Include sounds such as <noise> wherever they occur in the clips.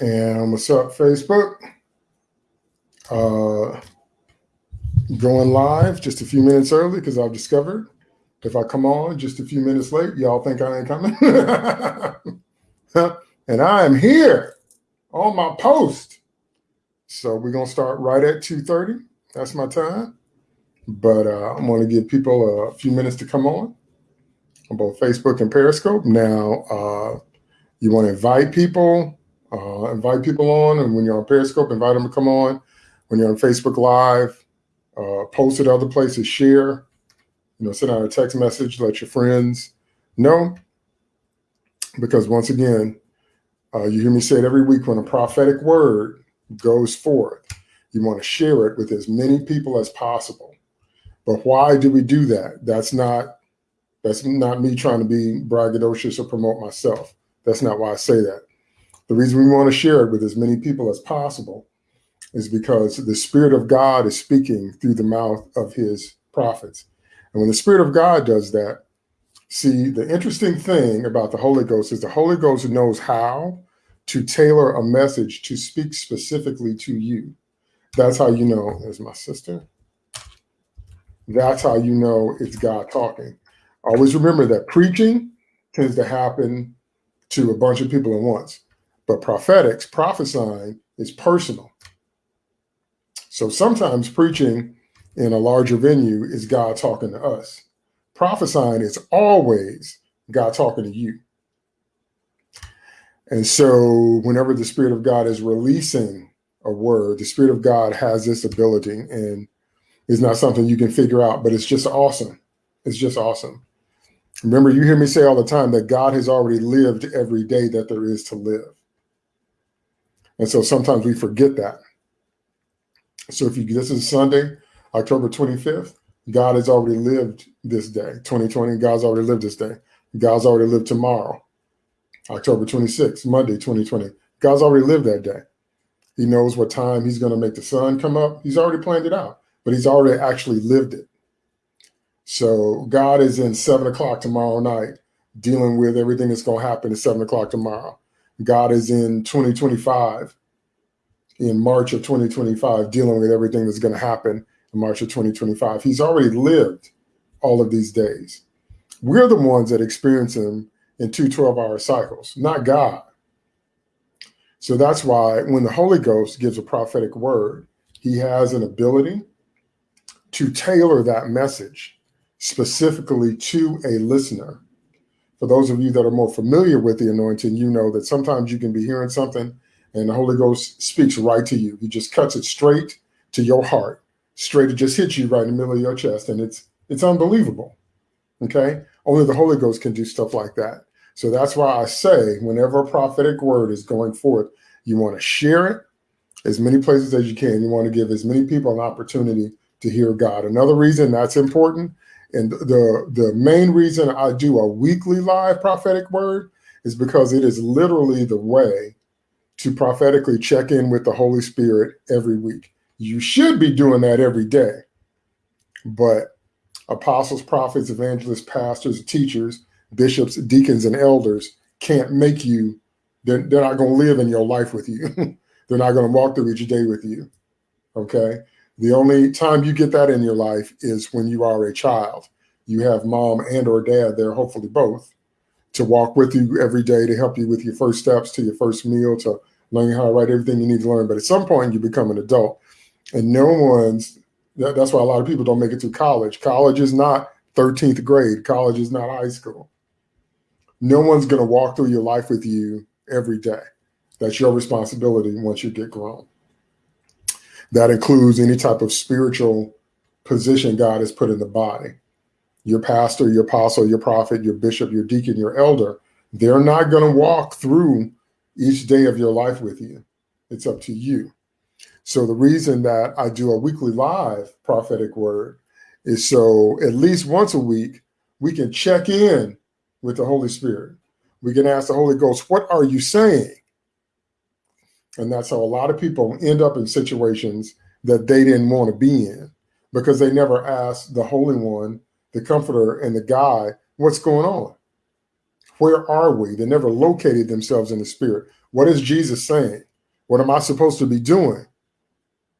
And what's up, Facebook? Uh, going live just a few minutes early because I've discovered if I come on just a few minutes late, y'all think I ain't coming. <laughs> and I am here on my post. So we're going to start right at 2.30. That's my time. But uh, I'm going to give people a few minutes to come on on both Facebook and Periscope. Now, uh, you want to invite people uh, invite people on, and when you're on Periscope, invite them to come on. When you're on Facebook Live, uh, post it other places, share. You know, send out a text message, let your friends know. Because once again, uh, you hear me say it every week when a prophetic word goes forth, you want to share it with as many people as possible. But why do we do that? That's not that's not me trying to be braggadocious or promote myself. That's not why I say that. The reason we want to share it with as many people as possible is because the Spirit of God is speaking through the mouth of his prophets. And when the Spirit of God does that, see, the interesting thing about the Holy Ghost is the Holy Ghost knows how to tailor a message to speak specifically to you. That's how you know, as my sister, that's how you know it's God talking. Always remember that preaching tends to happen to a bunch of people at once. But prophetics, prophesying is personal. So sometimes preaching in a larger venue is God talking to us. Prophesying is always God talking to you. And so whenever the Spirit of God is releasing a word, the Spirit of God has this ability and it's not something you can figure out, but it's just awesome. It's just awesome. Remember, you hear me say all the time that God has already lived every day that there is to live. And so sometimes we forget that. So if you this is Sunday, October 25th, God has already lived this day. 2020, God's already lived this day. God's already lived tomorrow. October 26th, Monday, 2020. God's already lived that day. He knows what time he's going to make the sun come up. He's already planned it out, but he's already actually lived it. So God is in seven o'clock tomorrow night, dealing with everything that's going to happen at seven o'clock tomorrow. God is in 2025, in March of 2025, dealing with everything that's going to happen in March of 2025. He's already lived all of these days. We're the ones that experience him in two 12 hour cycles, not God. So that's why when the Holy Ghost gives a prophetic word, he has an ability to tailor that message specifically to a listener for those of you that are more familiar with the anointing, you know that sometimes you can be hearing something and the Holy Ghost speaks right to you. He just cuts it straight to your heart, straight. It just hits you right in the middle of your chest. And it's, it's unbelievable. Okay. Only the Holy Ghost can do stuff like that. So that's why I say whenever a prophetic word is going forth, you want to share it as many places as you can. You want to give as many people an opportunity to hear God. Another reason that's important and the, the main reason I do a weekly live prophetic word is because it is literally the way to prophetically check in with the Holy Spirit every week. You should be doing that every day. But apostles, prophets, evangelists, pastors, teachers, bishops, deacons, and elders can't make you, they're, they're not going to live in your life with you. <laughs> they're not going to walk through each day with you. Okay. The only time you get that in your life is when you are a child. You have mom and or dad there, hopefully both, to walk with you every day to help you with your first steps to your first meal, to learning how to write everything you need to learn. But at some point you become an adult and no one's, that, that's why a lot of people don't make it through college. College is not 13th grade. College is not high school. No one's going to walk through your life with you every day. That's your responsibility once you get grown. That includes any type of spiritual position God has put in the body. Your pastor, your apostle, your prophet, your bishop, your deacon, your elder, they're not going to walk through each day of your life with you. It's up to you. So the reason that I do a weekly live prophetic word is so at least once a week, we can check in with the Holy Spirit. We can ask the Holy Ghost, what are you saying? And that's how a lot of people end up in situations that they didn't want to be in because they never asked the Holy One, the Comforter, and the Guide, what's going on? Where are we? They never located themselves in the spirit. What is Jesus saying? What am I supposed to be doing?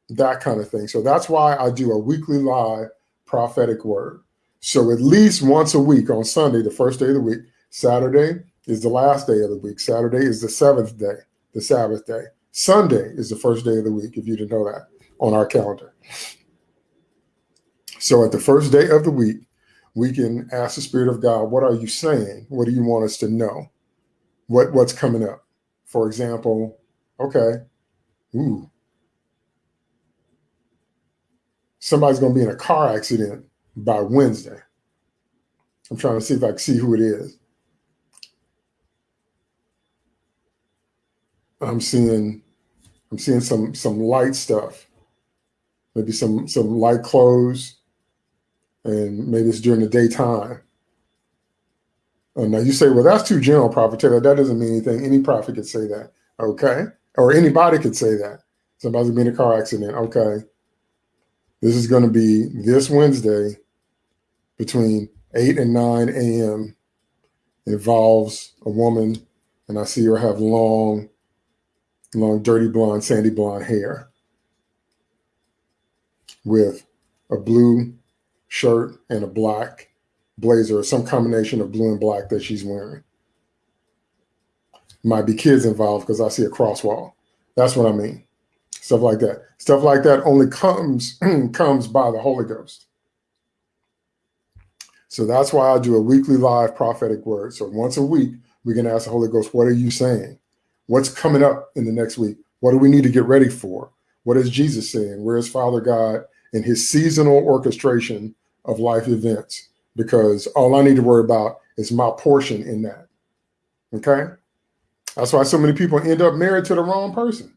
That kind of thing. So that's why I do a weekly live prophetic word. So at least once a week on Sunday, the first day of the week, Saturday is the last day of the week. Saturday is the seventh day, the Sabbath day. Sunday is the first day of the week, if you didn't know that, on our calendar. So at the first day of the week, we can ask the Spirit of God, what are you saying? What do you want us to know? What what's coming up? For example, okay, ooh, somebody's going to be in a car accident by Wednesday. I'm trying to see if I can see who it is. I'm seeing I'm seeing some some light stuff. Maybe some some light clothes and maybe it's during the daytime. Uh, now you say, well, that's too general, Prophet Taylor. That doesn't mean anything. Any prophet could say that. Okay. Or anybody could say that. Somebody's been in a car accident. Okay. This is going to be this Wednesday between 8 and 9 a.m. involves a woman, and I see her have long, long, dirty blonde, sandy blonde hair with a blue shirt and a black blazer or some combination of blue and black that she's wearing. Might be kids involved because I see a crosswalk. That's what I mean. Stuff like that. Stuff like that only comes <clears throat> comes by the Holy Ghost. So that's why I do a weekly live prophetic word. So once a week, we can ask the Holy Ghost, what are you saying? What's coming up in the next week? What do we need to get ready for? What is Jesus saying? Where is Father God in his seasonal orchestration of life events? Because all I need to worry about is my portion in that. Okay? That's why so many people end up married to the wrong person.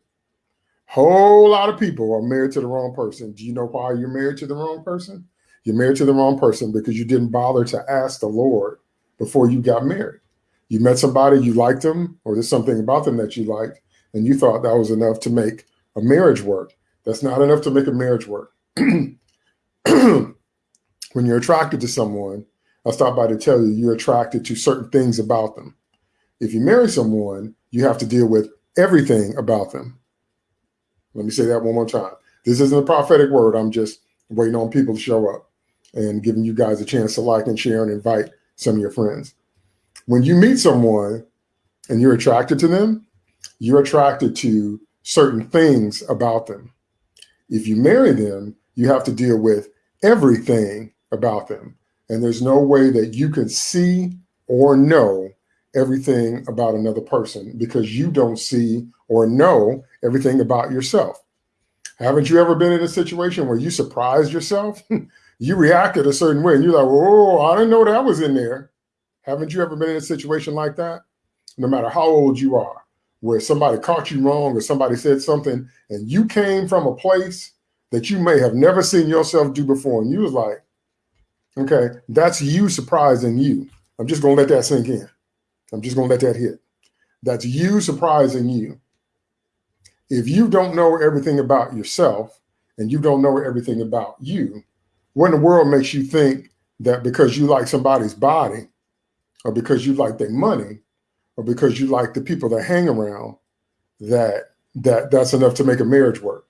Whole lot of people are married to the wrong person. Do you know why you're married to the wrong person? You're married to the wrong person because you didn't bother to ask the Lord before you got married. You met somebody, you liked them, or there's something about them that you liked, and you thought that was enough to make a marriage work. That's not enough to make a marriage work. <clears throat> when you're attracted to someone, I'll stop by to tell you you're attracted to certain things about them. If you marry someone, you have to deal with everything about them. Let me say that one more time. This isn't a prophetic word. I'm just waiting on people to show up and giving you guys a chance to like and share and invite some of your friends. When you meet someone and you're attracted to them, you're attracted to certain things about them. If you marry them, you have to deal with everything about them. And there's no way that you can see or know everything about another person because you don't see or know everything about yourself. Haven't you ever been in a situation where you surprised yourself? <laughs> you reacted a certain way and you're like, oh, I didn't know that was in there. Haven't you ever been in a situation like that? No matter how old you are, where somebody caught you wrong or somebody said something and you came from a place that you may have never seen yourself do before. And you was like, okay, that's you surprising you. I'm just going to let that sink in. I'm just going to let that hit. That's you surprising you. If you don't know everything about yourself and you don't know everything about you, what in the world makes you think that because you like somebody's body or because you like their money or because you like the people that hang around that that that's enough to make a marriage work.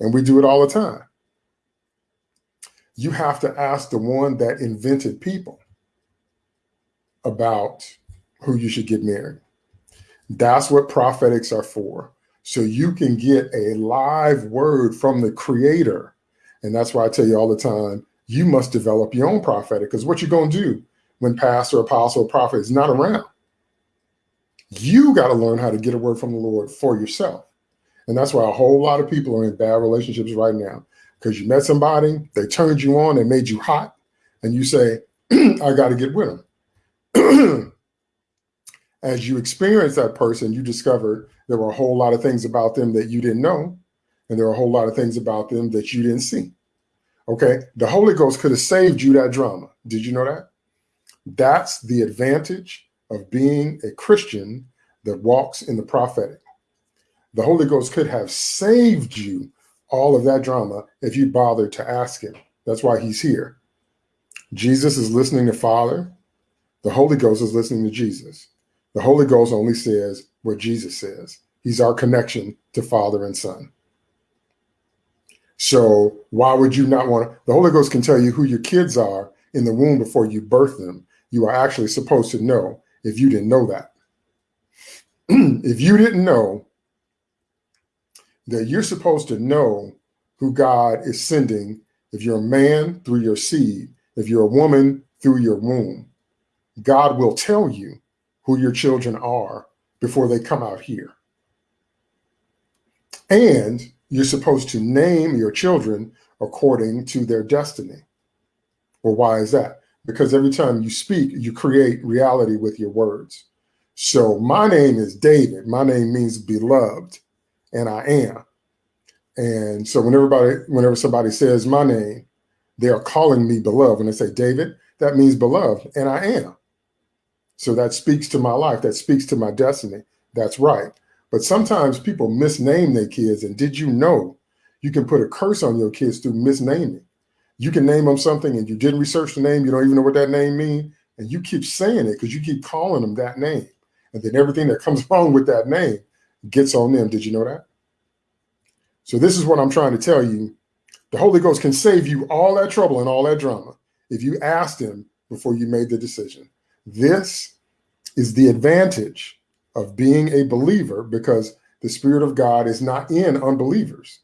And we do it all the time. You have to ask the one that invented people about who you should get married. That's what prophetics are for. So you can get a live word from the creator. And that's why I tell you all the time, you must develop your own prophetic because what you're going to do when pastor, apostle, prophet is not around, you got to learn how to get a word from the Lord for yourself. And that's why a whole lot of people are in bad relationships right now because you met somebody, they turned you on, they made you hot, and you say, <clears throat> I got to get with them. <clears throat> as you experience that person, you discovered there were a whole lot of things about them that you didn't know. And there are a whole lot of things about them that you didn't see. Okay. The Holy Ghost could have saved you that drama. Did you know that? That's the advantage of being a Christian that walks in the prophetic. The Holy Ghost could have saved you all of that drama if you bothered to ask him. That's why he's here. Jesus is listening to Father. The Holy Ghost is listening to Jesus. The Holy Ghost only says what Jesus says. He's our connection to Father and Son. So why would you not want to? The Holy Ghost can tell you who your kids are in the womb before you birth them. You are actually supposed to know if you didn't know that. <clears throat> if you didn't know that you're supposed to know who God is sending if you're a man through your seed, if you're a woman through your womb, God will tell you who your children are before they come out here. And you're supposed to name your children according to their destiny. Well, why is that? Because every time you speak, you create reality with your words. So my name is David. My name means beloved, and I am. And so when everybody, whenever somebody says my name, they are calling me beloved. When they say David, that means beloved, and I am. So that speaks to my life. That speaks to my destiny. That's right. But sometimes people misname their kids. And did you know you can put a curse on your kids through misnaming? You can name them something and you didn't research the name. You don't even know what that name means. And you keep saying it because you keep calling them that name. And then everything that comes <laughs> along with that name gets on them. Did you know that? So this is what I'm trying to tell you. The Holy Ghost can save you all that trouble and all that drama if you asked him before you made the decision. This is the advantage of being a believer because the Spirit of God is not in unbelievers.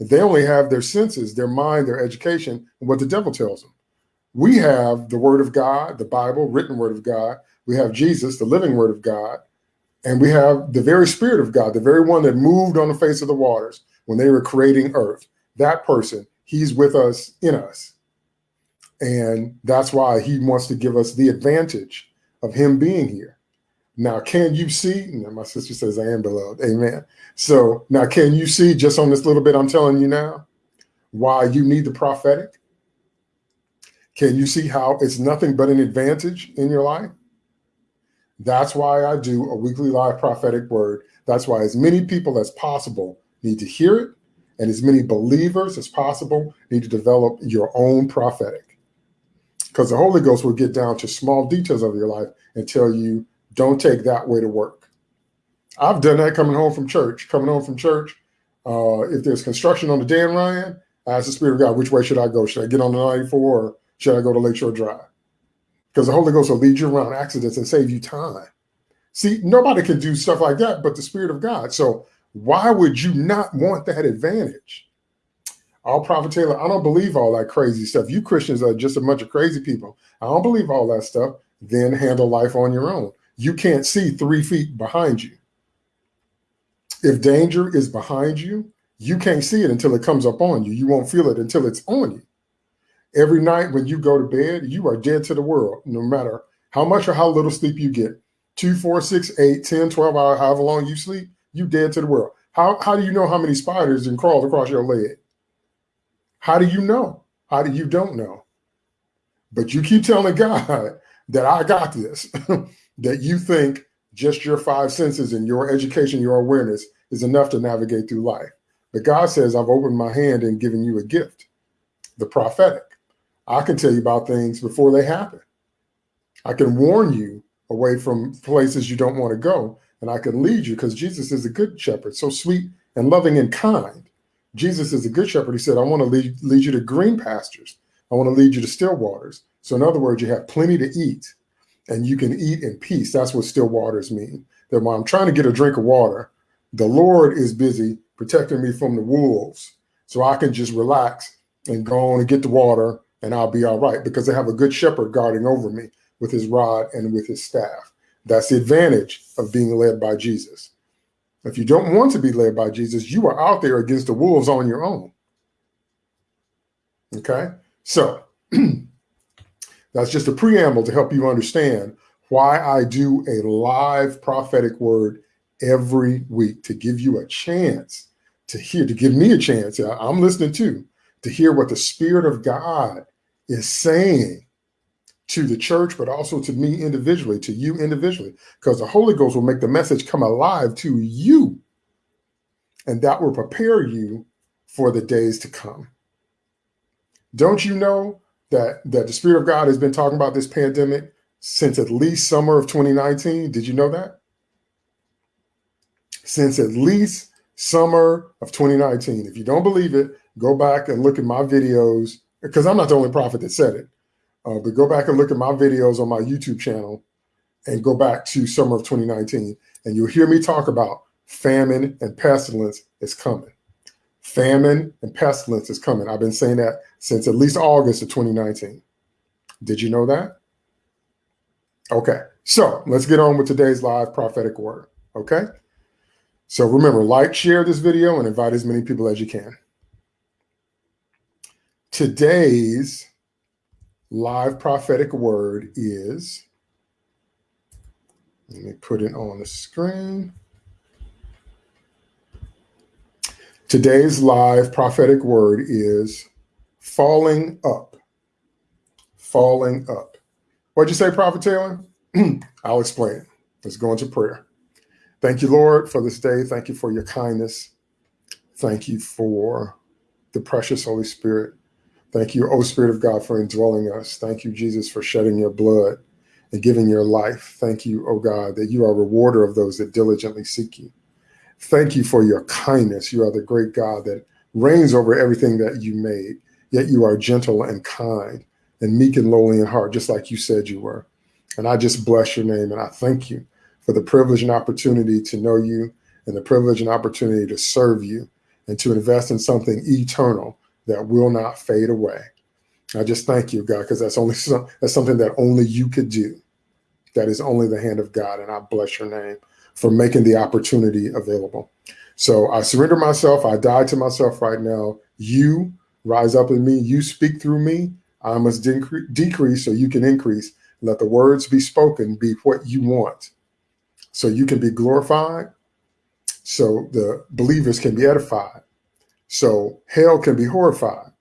They only have their senses, their mind, their education, and what the devil tells them. We have the Word of God, the Bible, written Word of God. We have Jesus, the living Word of God. And we have the very Spirit of God, the very one that moved on the face of the waters when they were creating earth. That person, he's with us, in us. And that's why he wants to give us the advantage of him being here. Now, can you see? my sister says, I am beloved. Amen. So now, can you see just on this little bit I'm telling you now why you need the prophetic? Can you see how it's nothing but an advantage in your life? That's why I do a weekly live prophetic word. That's why as many people as possible need to hear it, and as many believers as possible need to develop your own prophetic. Because the Holy Ghost will get down to small details of your life and tell you, don't take that way to work. I've done that coming home from church. Coming home from church, uh, if there's construction on the Dan Ryan, I ask the Spirit of God, which way should I go? Should I get on the 94 or should I go to Lakeshore Drive? Because the Holy Ghost will lead you around accidents and save you time. See, nobody can do stuff like that but the Spirit of God. So why would you not want that advantage? All Prophet Taylor, I don't believe all that crazy stuff. You Christians are just a bunch of crazy people. I don't believe all that stuff. Then handle life on your own. You can't see three feet behind you. If danger is behind you, you can't see it until it comes up on you. You won't feel it until it's on you. Every night when you go to bed, you are dead to the world, no matter how much or how little sleep you get. Two, four, six, eight, 10, 12 hours, however long you sleep, you dead to the world. How, how do you know how many spiders and crawled across your leg? How do you know? How do you don't know? But you keep telling <laughs> God that I got this, <laughs> that you think just your five senses and your education, your awareness is enough to navigate through life. But God says, I've opened my hand and given you a gift, the prophetic. I can tell you about things before they happen. I can warn you away from places you don't want to go and I can lead you because Jesus is a good shepherd, so sweet and loving and kind. Jesus is a good shepherd. He said, I want to lead, lead you to green pastures. I want to lead you to still waters. So in other words, you have plenty to eat and you can eat in peace. That's what still waters mean. That when I'm trying to get a drink of water, the Lord is busy protecting me from the wolves. So I can just relax and go on and get the water and I'll be all right because I have a good shepherd guarding over me with his rod and with his staff. That's the advantage of being led by Jesus. If you don't want to be led by Jesus, you are out there against the wolves on your own. Okay? So <clears throat> that's just a preamble to help you understand why I do a live prophetic word every week to give you a chance to hear, to give me a chance. I'm listening too, to hear what the Spirit of God is saying to the church, but also to me individually, to you individually, because the Holy Ghost will make the message come alive to you. And that will prepare you for the days to come. Don't you know that, that the Spirit of God has been talking about this pandemic since at least summer of 2019. Did you know that? Since at least summer of 2019. If you don't believe it, go back and look at my videos because I'm not the only prophet that said it. Uh, but go back and look at my videos on my YouTube channel and go back to summer of 2019 and you'll hear me talk about famine and pestilence is coming. Famine and pestilence is coming. I've been saying that since at least August of 2019. Did you know that? Okay, so let's get on with today's live prophetic word. Okay, so remember, like, share this video, and invite as many people as you can. Today's live prophetic word is, let me put it on the screen. Today's live prophetic word is falling up. Falling up. What'd you say, Prophet Taylor? <clears throat> I'll explain. Let's go into prayer. Thank you, Lord, for this day. Thank you for your kindness. Thank you for the precious Holy Spirit. Thank you, O Spirit of God, for indwelling us. Thank you, Jesus, for shedding your blood and giving your life. Thank you, O God, that you are a rewarder of those that diligently seek you. Thank you for your kindness. You are the great God that reigns over everything that you made, yet you are gentle and kind and meek and lowly in heart, just like you said you were. And I just bless your name and I thank you for the privilege and opportunity to know you and the privilege and opportunity to serve you and to invest in something eternal that will not fade away. I just thank you, God, because that's only <laughs> that's something that only you could do. That is only the hand of God. And I bless your name for making the opportunity available. So I surrender myself. I die to myself right now. You rise up in me. You speak through me. I must decrease so you can increase. Let the words be spoken be what you want so you can be glorified, so the believers can be edified, so hell can be horrified,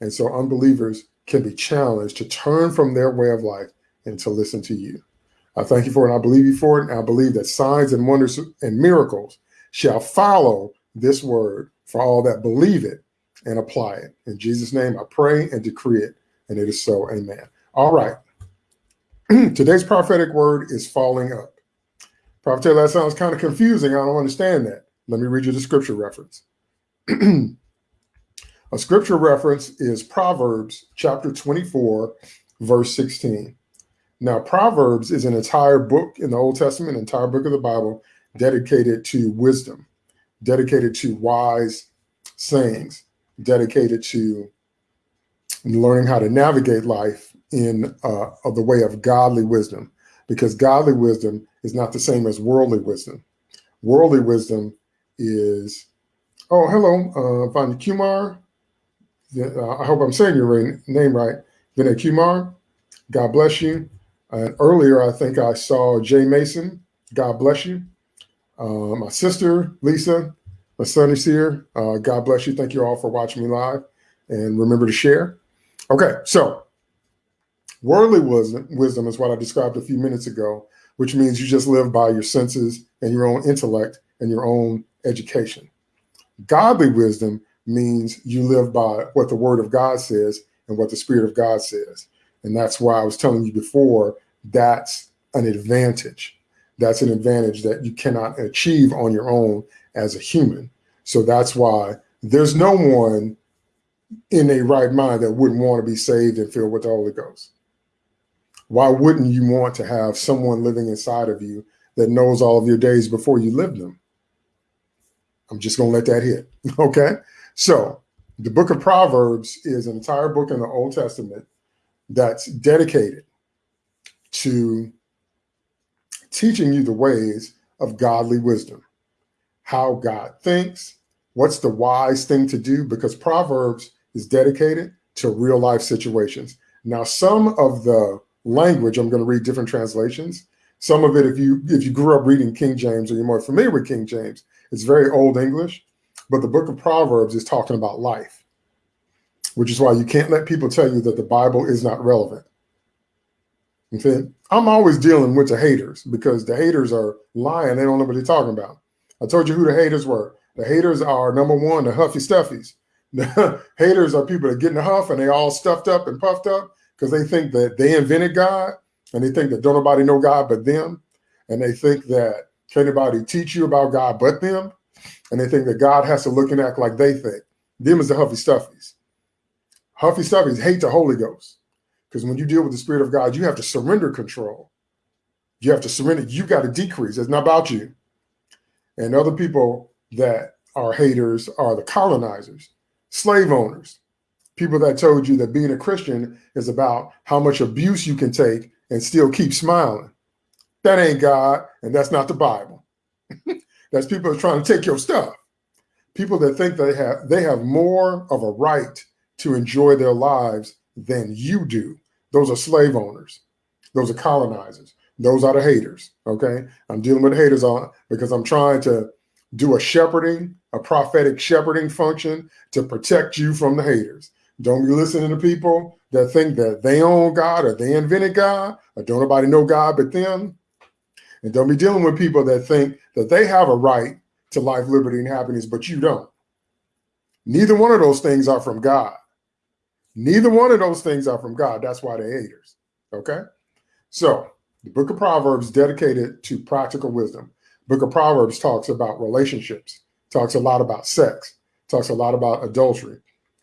and so unbelievers can be challenged to turn from their way of life and to listen to you. I thank you for it, and I believe you for it, and I believe that signs and wonders and miracles shall follow this word for all that believe it and apply it. In Jesus' name, I pray and decree it, and it is so. Amen. All right. <clears throat> Today's prophetic word is falling up. Prophet Taylor, that sounds kind of confusing. I don't understand that. Let me read you the scripture reference. <clears throat> A scripture reference is Proverbs chapter 24, verse 16. Now, Proverbs is an entire book in the Old Testament, entire book of the Bible dedicated to wisdom, dedicated to wise sayings, dedicated to learning how to navigate life in uh, of the way of godly wisdom, because godly wisdom is not the same as worldly wisdom. Worldly wisdom is, oh, hello, uh, Vanya Kumar. Uh, I hope I'm saying your name right. Vinay Kumar, God bless you. And earlier, I think I saw Jay Mason. God bless you. Uh, my sister, Lisa, my son is here. Uh, God bless you. Thank you all for watching me live. And remember to share. Okay, so worldly wisdom, wisdom is what I described a few minutes ago which means you just live by your senses and your own intellect and your own education. Godly wisdom means you live by what the word of God says and what the spirit of God says. And that's why I was telling you before, that's an advantage. That's an advantage that you cannot achieve on your own as a human. So that's why there's no one in a right mind that wouldn't want to be saved and filled with the Holy Ghost why wouldn't you want to have someone living inside of you that knows all of your days before you live them? I'm just going to let that hit. <laughs> Okay. So the book of Proverbs is an entire book in the Old Testament that's dedicated to teaching you the ways of godly wisdom, how God thinks, what's the wise thing to do, because Proverbs is dedicated to real life situations. Now, some of the language, I'm going to read different translations. Some of it, if you if you grew up reading King James or you're more familiar with King James, it's very old English. But the book of Proverbs is talking about life, which is why you can't let people tell you that the Bible is not relevant. Okay? I'm always dealing with the haters because the haters are lying. They don't know what they're talking about. I told you who the haters were. The haters are number one, the huffy stuffies. The <laughs> haters are people that get in the huff and they all stuffed up and puffed up because they think that they invented God and they think that don't nobody know God but them, and they think that can anybody teach you about God but them, and they think that God has to look and act like they think. Them is the huffy stuffies. Huffy stuffies hate the Holy Ghost because when you deal with the Spirit of God, you have to surrender control. You have to surrender. You got to decrease. It's not about you. And other people that are haters are the colonizers, slave owners, people that told you that being a Christian is about how much abuse you can take and still keep smiling. That ain't God, and that's not the Bible. <laughs> that's people trying to take your stuff. People that think they have they have more of a right to enjoy their lives than you do. Those are slave owners. Those are colonizers. Those are the haters. Okay. I'm dealing with haters on because I'm trying to do a shepherding, a prophetic shepherding function to protect you from the haters. Don't be listening to people that think that they own God or they invented God or don't nobody know God but them. And don't be dealing with people that think that they have a right to life, liberty, and happiness, but you don't. Neither one of those things are from God. Neither one of those things are from God. That's why they're haters. Okay. So the book of Proverbs dedicated to practical wisdom. Book of Proverbs talks about relationships, talks a lot about sex, talks a lot about adultery,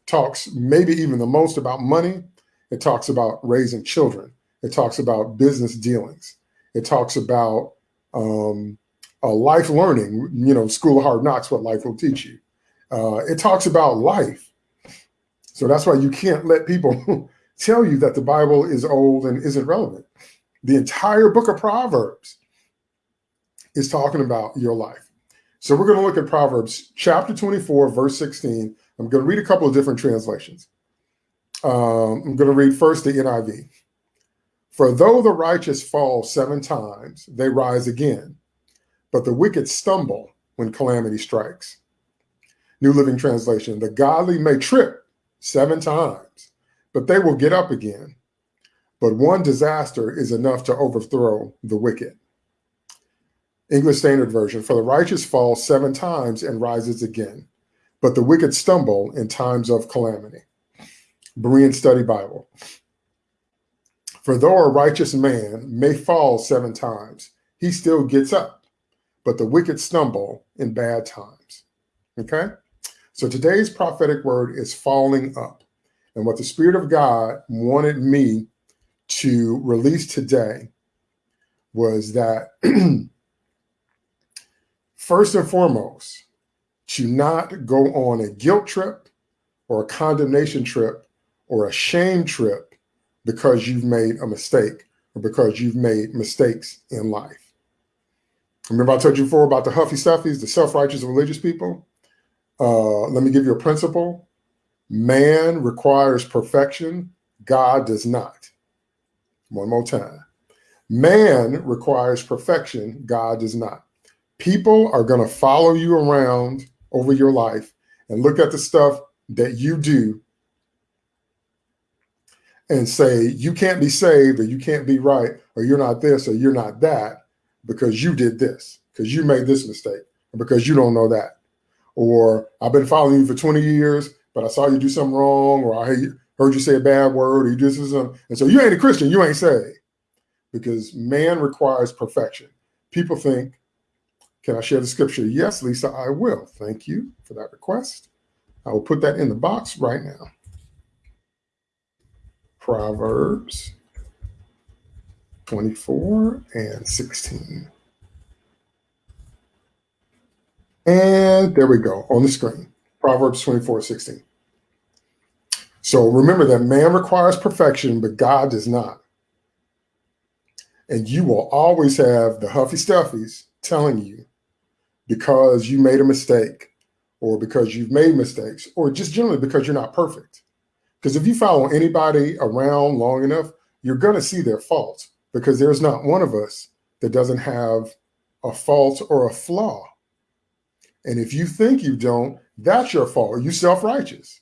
talks maybe even the most about money. It talks about raising children. It talks about business dealings. It talks about um, uh, life learning, you know, school of hard knocks, what life will teach you. Uh, it talks about life. So that's why you can't let people <laughs> tell you that the Bible is old and isn't relevant. The entire book of Proverbs is talking about your life. So we're going to look at Proverbs chapter 24, verse 16. I'm going to read a couple of different translations. Um, I'm going to read first the NIV. For though the righteous fall seven times, they rise again, but the wicked stumble when calamity strikes. New Living Translation, the godly may trip seven times, but they will get up again. But one disaster is enough to overthrow the wicked. English Standard Version, for the righteous falls seven times and rises again, but the wicked stumble in times of calamity. Berean Study Bible. For though a righteous man may fall seven times, he still gets up, but the wicked stumble in bad times. Okay? So today's prophetic word is falling up. And what the Spirit of God wanted me to release today was that <clears throat> first and foremost, to not go on a guilt trip or a condemnation trip or a shame trip because you've made a mistake or because you've made mistakes in life. Remember I told you before about the huffy stuffies, the self-righteous religious people? Uh, let me give you a principle. Man requires perfection. God does not. One more time. Man requires perfection. God does not. People are going to follow you around over your life and look at the stuff that you do and say, you can't be saved or you can't be right or you're not this or you're not that because you did this, because you made this mistake, or because you don't know that or I've been following you for 20 years, but I saw you do something wrong, or I heard you say a bad word, or you did something. And so you ain't a Christian, you ain't saved. Because man requires perfection. People think, can I share the scripture? Yes, Lisa, I will. Thank you for that request. I will put that in the box right now. Proverbs 24 and 16. And there we go on the screen, Proverbs 24, 16. So remember that man requires perfection, but God does not. And you will always have the huffy stuffies telling you because you made a mistake or because you've made mistakes or just generally because you're not perfect. Because if you follow anybody around long enough, you're going to see their faults because there's not one of us that doesn't have a fault or a flaw. And if you think you don't, that's your fault. You self-righteous.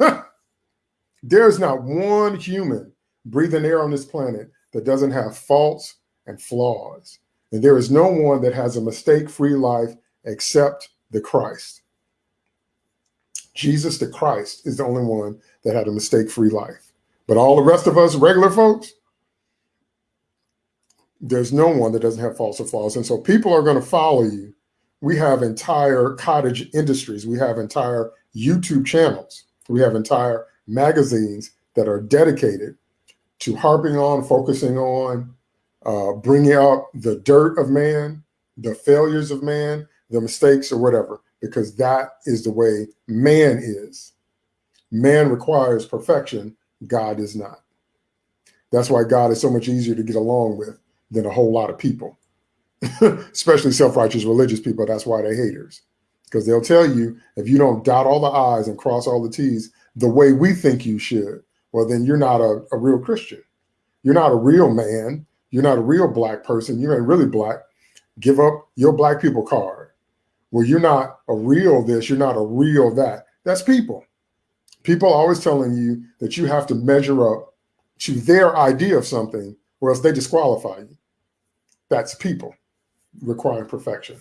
<laughs> There's not one human breathing air on this planet that doesn't have faults and flaws. And there is no one that has a mistake-free life except the Christ. Jesus the Christ is the only one that had a mistake-free life. But all the rest of us regular folks, There's no one that doesn't have faults or flaws. And so people are going to follow you. We have entire cottage industries. We have entire YouTube channels. We have entire magazines that are dedicated to harping on, focusing on, uh, bringing up the dirt of man, the failures of man, the mistakes or whatever, because that is the way man is. Man requires perfection. God is not. That's why God is so much easier to get along with than a whole lot of people, <laughs> especially self-righteous religious people. That's why they're haters because they'll tell you if you don't dot all the I's and cross all the T's the way we think you should, well, then you're not a, a real Christian. You're not a real man. You're not a real black person. You ain't really black. Give up your black people card. Well, you're not a real this. You're not a real that. That's people. People always telling you that you have to measure up to their idea of something or else they disqualify you. That's people requiring perfection.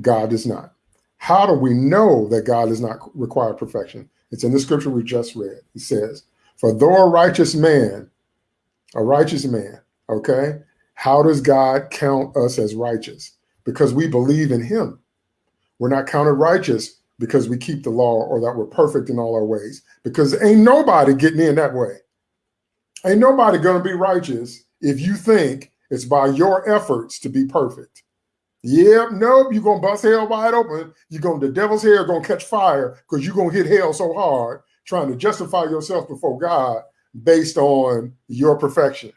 God does not. How do we know that God does not require perfection? It's in the scripture we just read. He says, For though a righteous man, a righteous man, okay, how does God count us as righteous? Because we believe in him. We're not counted righteous because we keep the law or that we're perfect in all our ways. Because ain't nobody getting in that way. Ain't nobody going to be righteous if you think it's by your efforts to be perfect. Yep, nope, you're gonna bust hell wide open. You're gonna the devil's hair gonna catch fire because you're gonna hit hell so hard trying to justify yourself before God based on your perfection.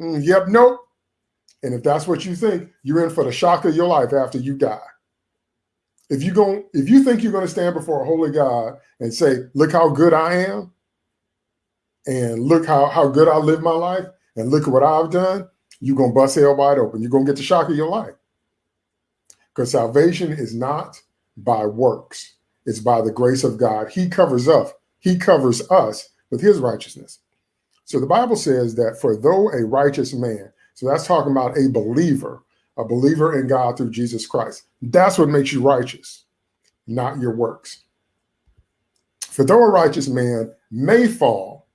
Mm, yep, nope. And if that's what you think, you're in for the shock of your life after you die. If you going if you think you're gonna stand before a holy God and say, look how good I am, and look how, how good I live my life, and look at what I've done, you're gonna bust hell wide open. You're gonna get the shock of your life. Because salvation is not by works, it's by the grace of God. He covers us, He covers us with His righteousness. So the Bible says that for though a righteous man, so that's talking about a believer, a believer in God through Jesus Christ. That's what makes you righteous, not your works. For though a righteous man may fall,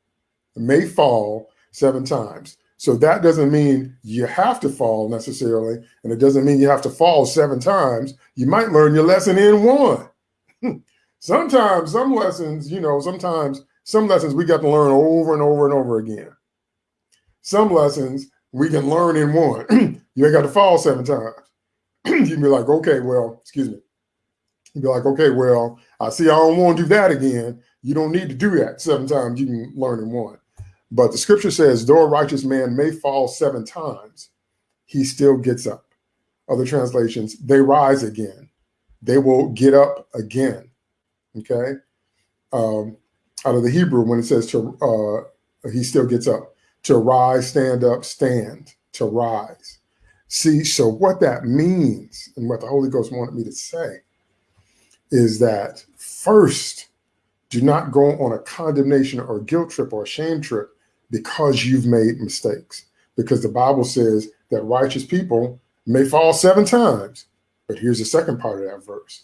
may fall seven times, so that doesn't mean you have to fall necessarily. And it doesn't mean you have to fall seven times. You might learn your lesson in one. <laughs> sometimes some lessons, you know, sometimes some lessons we got to learn over and over and over again. Some lessons we can learn in one. <clears throat> you ain't got to fall seven times. <clears throat> you can be like, okay, well, excuse me. You'd be like, okay, well, I see I don't want to do that again. You don't need to do that seven times. You can learn in one. But the scripture says, though a righteous man may fall seven times, he still gets up. Other translations, they rise again. They will get up again. Okay. Um, out of the Hebrew, when it says to, uh, he still gets up. To rise, stand up, stand, to rise. See, so what that means and what the Holy Ghost wanted me to say is that first, do not go on a condemnation or guilt trip or shame trip because you've made mistakes. Because the Bible says that righteous people may fall seven times. But here's the second part of that verse.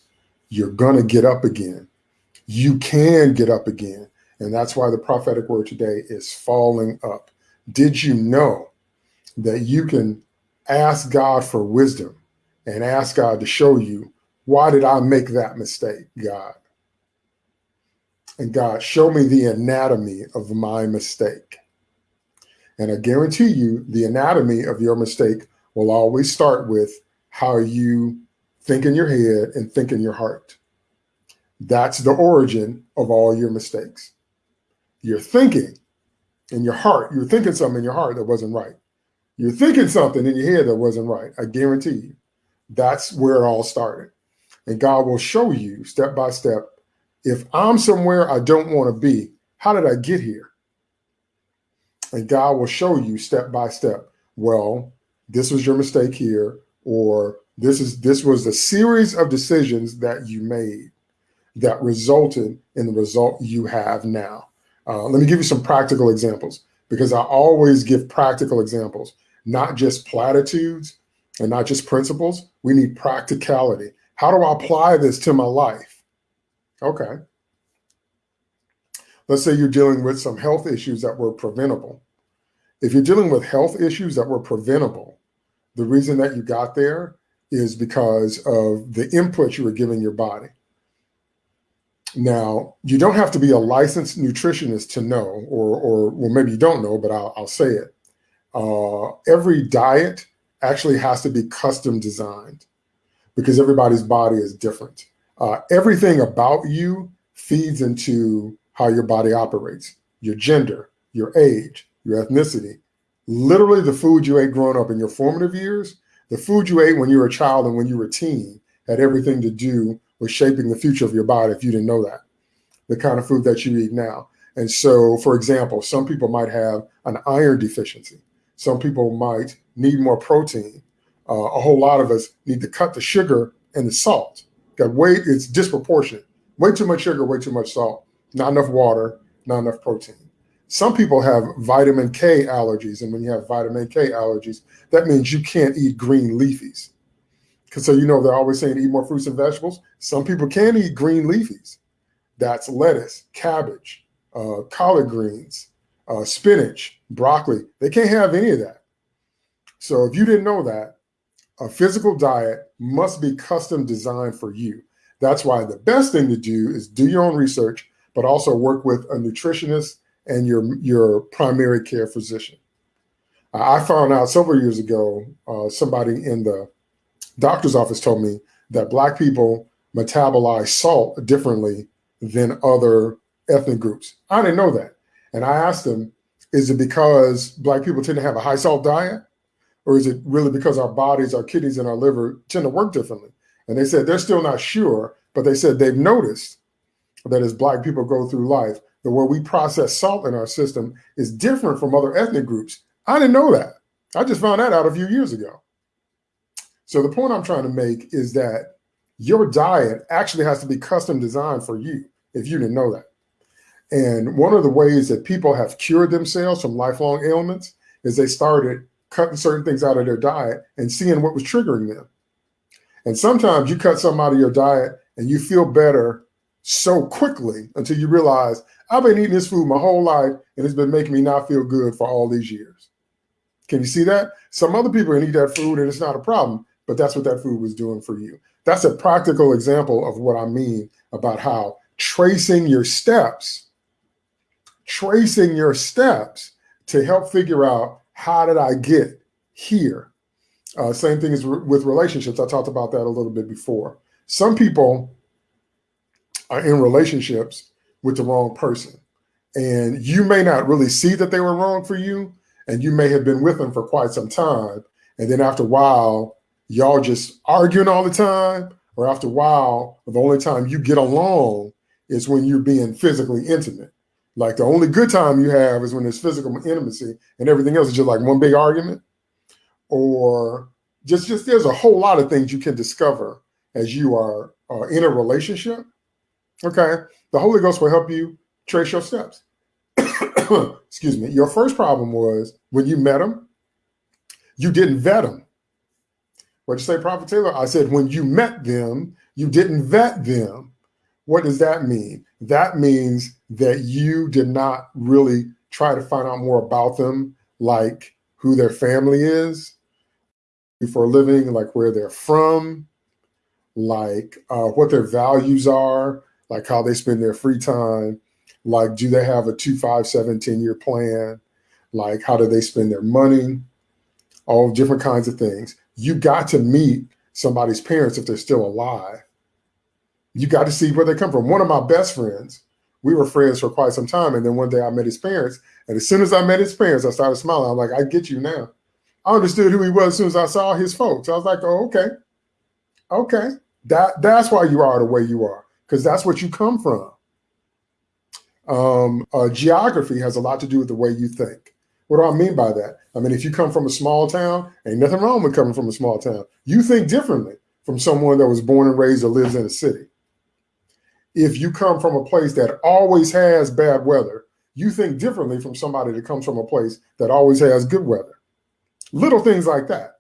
You're going to get up again. You can get up again. And that's why the prophetic word today is falling up. Did you know that you can ask God for wisdom and ask God to show you, why did I make that mistake, God? And God, show me the anatomy of my mistake. And I guarantee you the anatomy of your mistake will always start with how you think in your head and think in your heart. That's the origin of all your mistakes. You're thinking in your heart, you're thinking something in your heart that wasn't right. You're thinking something in your head that wasn't right. I guarantee you. That's where it all started. And God will show you step by step. If I'm somewhere I don't want to be, how did I get here? And God will show you step by step. Well, this was your mistake here, or this is this was a series of decisions that you made that resulted in the result you have now. Uh, let me give you some practical examples because I always give practical examples, not just platitudes and not just principles. We need practicality. How do I apply this to my life? Okay. Let's say you're dealing with some health issues that were preventable if you're dealing with health issues that were preventable, the reason that you got there is because of the input you were giving your body. Now, you don't have to be a licensed nutritionist to know, or, or well, maybe you don't know, but I'll, I'll say it. Uh, every diet actually has to be custom designed because everybody's body is different. Uh, everything about you feeds into how your body operates your gender, your age, your ethnicity. Literally, the food you ate growing up in your formative years, the food you ate when you were a child and when you were a teen had everything to do with shaping the future of your body if you didn't know that. The kind of food that you eat now. And so, for example, some people might have an iron deficiency. Some people might need more protein. Uh, a whole lot of us need to cut the sugar and the salt. Got way it's disproportionate. Way too much sugar, way too much salt, not enough water, not enough protein. Some people have vitamin K allergies, and when you have vitamin K allergies, that means you can't eat green leafies. Because so you know they're always saying eat more fruits and vegetables. Some people can eat green leafies. That's lettuce, cabbage, uh, collard greens, uh, spinach, broccoli. They can't have any of that. So if you didn't know that, a physical diet must be custom designed for you. That's why the best thing to do is do your own research, but also work with a nutritionist and your, your primary care physician. I found out several years ago, uh, somebody in the doctor's office told me that Black people metabolize salt differently than other ethnic groups. I didn't know that. And I asked them, is it because Black people tend to have a high salt diet? Or is it really because our bodies, our kidneys, and our liver tend to work differently? And they said they're still not sure, but they said they've noticed that as Black people go through life, the way we process salt in our system is different from other ethnic groups. I didn't know that. I just found that out a few years ago. So the point I'm trying to make is that your diet actually has to be custom designed for you if you didn't know that. And one of the ways that people have cured themselves from lifelong ailments is they started cutting certain things out of their diet and seeing what was triggering them. And sometimes you cut something out of your diet and you feel better so quickly until you realize I've been eating this food my whole life and it's been making me not feel good for all these years. Can you see that? Some other people can eat that food and it's not a problem, but that's what that food was doing for you. That's a practical example of what I mean about how tracing your steps, tracing your steps to help figure out how did I get here? Uh, same thing as with relationships. I talked about that a little bit before. Some people are in relationships with the wrong person. And you may not really see that they were wrong for you. And you may have been with them for quite some time. And then after a while, y'all just arguing all the time. Or after a while, the only time you get along is when you're being physically intimate. Like the only good time you have is when there's physical intimacy and everything else is just like one big argument. Or just, just there's a whole lot of things you can discover as you are uh, in a relationship. Okay. The Holy Ghost will help you trace your steps. <coughs> Excuse me. Your first problem was when you met him, you didn't vet them. What'd you say, Prophet Taylor? I said, when you met them, you didn't vet them. What does that mean? That means that you did not really try to find out more about them, like who their family is for a living, like where they're from, like uh, what their values are, like how they spend their free time, like do they have a two, five, seven, 10 year plan, like how do they spend their money, all different kinds of things. You got to meet somebody's parents if they're still alive. You got to see where they come from. One of my best friends, we were friends for quite some time. And then one day I met his parents. And as soon as I met his parents, I started smiling. I'm like, I get you now. I understood who he was as soon as I saw his folks. I was like, oh, okay. Okay. That that's why you are the way you are, because that's what you come from. Um, uh, geography has a lot to do with the way you think. What do I mean by that? I mean, if you come from a small town, ain't nothing wrong with coming from a small town. You think differently from someone that was born and raised or lives in a city if you come from a place that always has bad weather, you think differently from somebody that comes from a place that always has good weather. Little things like that.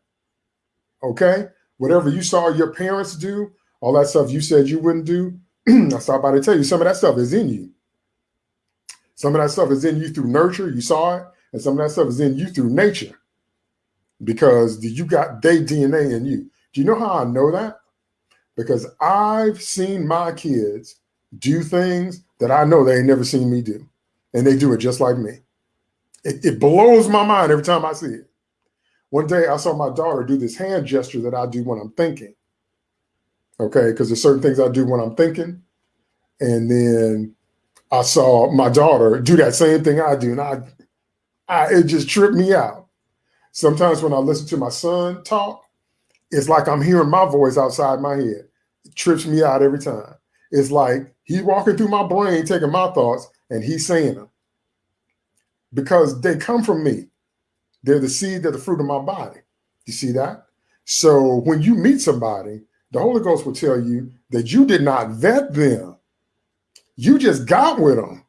Okay? Whatever you saw your parents do, all that stuff you said you wouldn't do, <clears throat> I stopped by to tell you some of that stuff is in you. Some of that stuff is in you through nurture. You saw it. And some of that stuff is in you through nature because you got their DNA in you. Do you know how I know that? Because I've seen my kids do things that I know they ain't never seen me do. And they do it just like me. It, it blows my mind every time I see it. One day I saw my daughter do this hand gesture that I do when I'm thinking. Okay, because there's certain things I do when I'm thinking. And then I saw my daughter do that same thing I do. And I, I it just tripped me out. Sometimes when I listen to my son talk, it's like I'm hearing my voice outside my head. It trips me out every time. It's like he's walking through my brain, taking my thoughts, and he's saying them because they come from me. They're the seed, they're the fruit of my body. You see that? So when you meet somebody, the Holy Ghost will tell you that you did not vet them. You just got with them.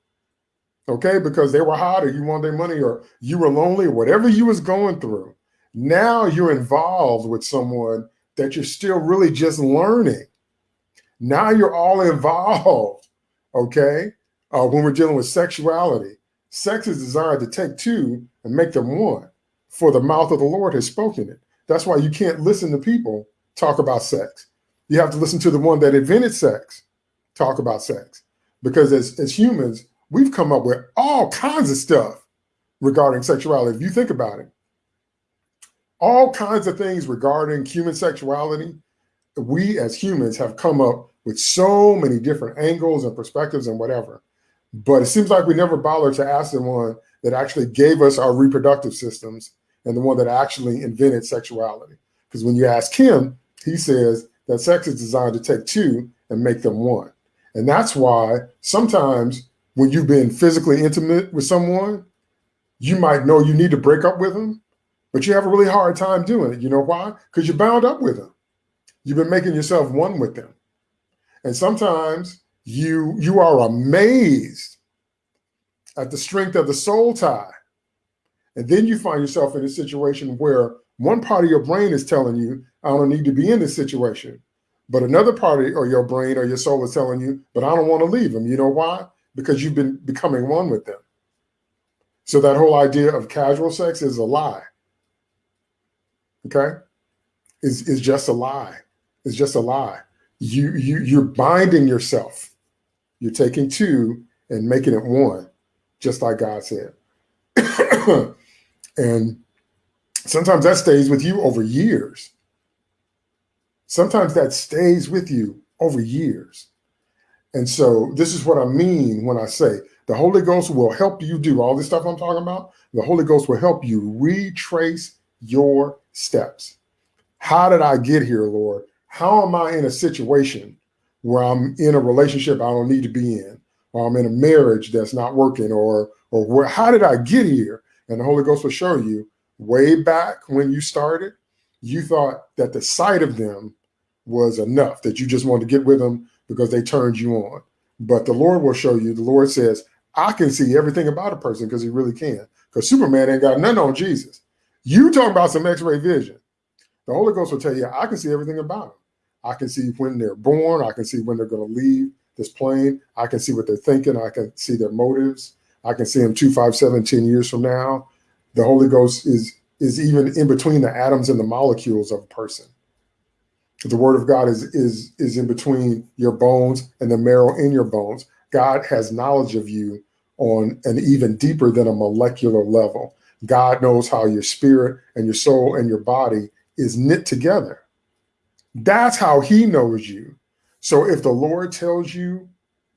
Okay, because they were hot or you want their money or you were lonely or whatever you was going through. Now you're involved with someone that you're still really just learning. Now you're all <laughs> involved. Okay. Uh, when we're dealing with sexuality, sex is desired to take two and make them one, for the mouth of the Lord has spoken it. That's why you can't listen to people talk about sex. You have to listen to the one that invented sex talk about sex. Because as, as humans, we've come up with all kinds of stuff regarding sexuality. If you think about it, all kinds of things regarding human sexuality, we as humans have come up with so many different angles and perspectives and whatever. But it seems like we never bothered to ask the one that actually gave us our reproductive systems and the one that actually invented sexuality. Because when you ask him, he says that sex is designed to take two and make them one. And that's why sometimes when you've been physically intimate with someone, you might know you need to break up with them, but you have a really hard time doing it. You know why? Because you're bound up with them. You've been making yourself one with them. And sometimes you you are amazed at the strength of the soul tie. And then you find yourself in a situation where one part of your brain is telling you, I don't need to be in this situation. But another part of your brain or your soul is telling you, but I don't want to leave them. You know why? Because you've been becoming one with them. So that whole idea of casual sex is a lie. Okay? Is is just a lie. It's just a lie. You you you're binding yourself. You're taking two and making it one, just like God said. <coughs> and sometimes that stays with you over years. Sometimes that stays with you over years. And so this is what I mean when I say the Holy Ghost will help you do all this stuff I'm talking about. The Holy Ghost will help you retrace your steps. How did I get here, Lord? How am I in a situation where I'm in a relationship I don't need to be in, or I'm in a marriage that's not working, or or where how did I get here? And the Holy Ghost will show you way back when you started, you thought that the sight of them was enough, that you just wanted to get with them because they turned you on. But the Lord will show you, the Lord says, I can see everything about a person because he really can. Because Superman ain't got nothing on Jesus. You talking about some x-ray vision. The Holy Ghost will tell you, I can see everything about them. I can see when they're born. I can see when they're going to leave this plane. I can see what they're thinking. I can see their motives. I can see them two, five, seven, ten years from now. The Holy Ghost is is even in between the atoms and the molecules of a person. The Word of God is is is in between your bones and the marrow in your bones. God has knowledge of you on an even deeper than a molecular level. God knows how your spirit and your soul and your body is knit together. That's how he knows you. So if the Lord tells you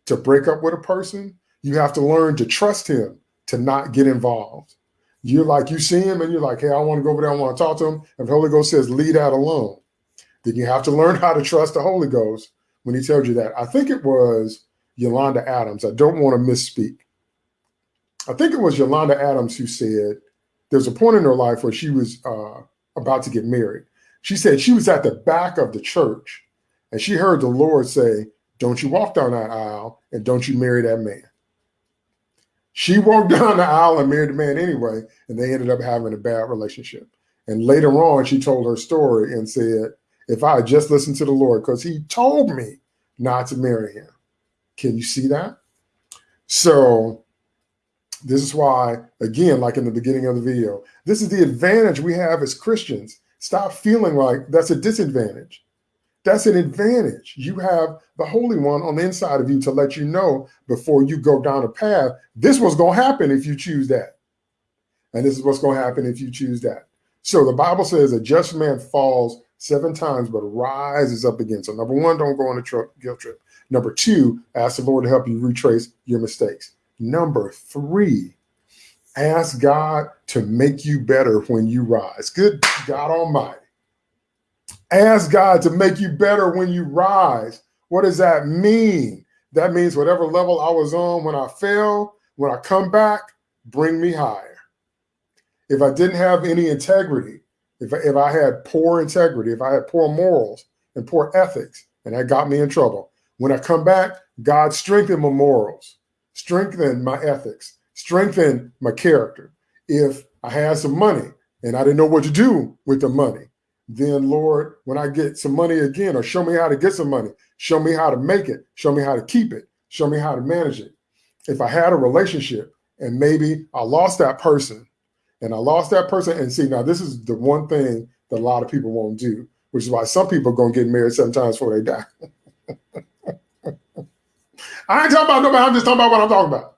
to break up with a person, you have to learn to trust him to not get involved. You're like, you see him and you're like, hey, I want to go over there. I want to talk to him. If the Holy Ghost says, leave that alone, then you have to learn how to trust the Holy Ghost when he tells you that. I think it was Yolanda Adams. I don't want to misspeak. I think it was Yolanda Adams who said there's a point in her life where she was uh, about to get married. She said she was at the back of the church and she heard the Lord say, Don't you walk down that aisle and don't you marry that man. She walked <laughs> down the aisle and married the man anyway, and they ended up having a bad relationship. And later on, she told her story and said, If I had just listened to the Lord, because he told me not to marry him. Can you see that? So This is why, again, like in the beginning of the video, this is the advantage we have as Christians. Stop feeling like that's a disadvantage. That's an advantage. You have the Holy One on the inside of you to let you know before you go down a path, this was going to happen if you choose that. And this is what's going to happen if you choose that. So the Bible says a just man falls seven times, but rises up again. So number one, don't go on a guilt trip. Number two, ask the Lord to help you retrace your mistakes. Number three, ask God to make you better when you rise. Good God Almighty. Ask God to make you better when you rise. What does that mean? That means whatever level I was on when I fell, when I come back, bring me higher. If I didn't have any integrity, if I, if I had poor integrity, if I had poor morals and poor ethics, and that got me in trouble, when I come back, God strengthen my morals strengthen my ethics, strengthen my character. If I had some money and I didn't know what to do with the money, then Lord, when I get some money again, or show me how to get some money, show me how to make it, show me how to keep it, show me how to manage it. If I had a relationship and maybe I lost that person and I lost that person, and see, now this is the one thing that a lot of people won't do, which is why some people are going to get married seven times before they die. <laughs> I ain't talking about nobody. I'm just talking about what I'm talking about.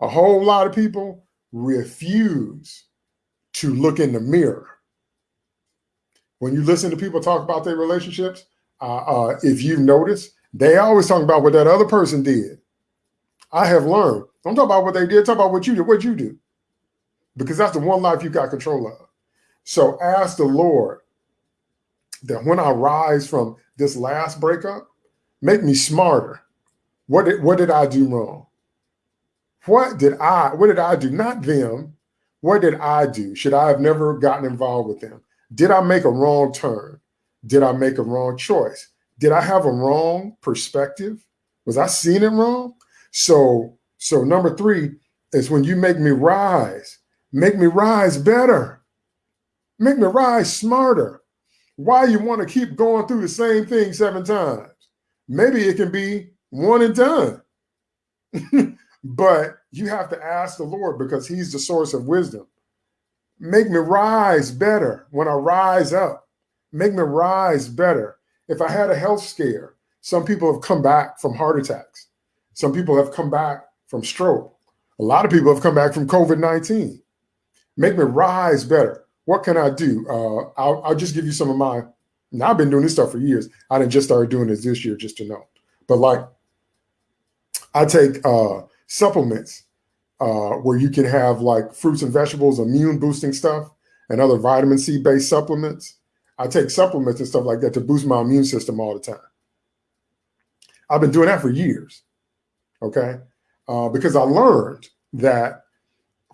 A whole lot of people refuse to look in the mirror. When you listen to people talk about their relationships, uh, uh, if you notice, they always talk about what that other person did. I have learned. Don't talk about what they did. Talk about what you did. What you do, because that's the one life you got control of. So ask the Lord that when I rise from this last breakup, make me smarter what did what did I do wrong? What did I what did I do? Not them. What did I do? Should I have never gotten involved with them? Did I make a wrong turn? Did I make a wrong choice? Did I have a wrong perspective? Was I seeing it wrong? So so number 3 is when you make me rise, make me rise better. Make me rise smarter. Why you want to keep going through the same thing seven times? Maybe it can be one and done. <laughs> but you have to ask the Lord because He's the source of wisdom. Make me rise better when I rise up. Make me rise better. If I had a health scare, some people have come back from heart attacks. Some people have come back from stroke. A lot of people have come back from COVID 19. Make me rise better. What can I do? Uh, I'll, I'll just give you some of my. Now, I've been doing this stuff for years. I didn't just start doing this this year just to know. But like I take uh, supplements uh, where you can have like fruits and vegetables, immune boosting stuff, and other vitamin C based supplements. I take supplements and stuff like that to boost my immune system all the time. I've been doing that for years. Okay. Uh, because I learned that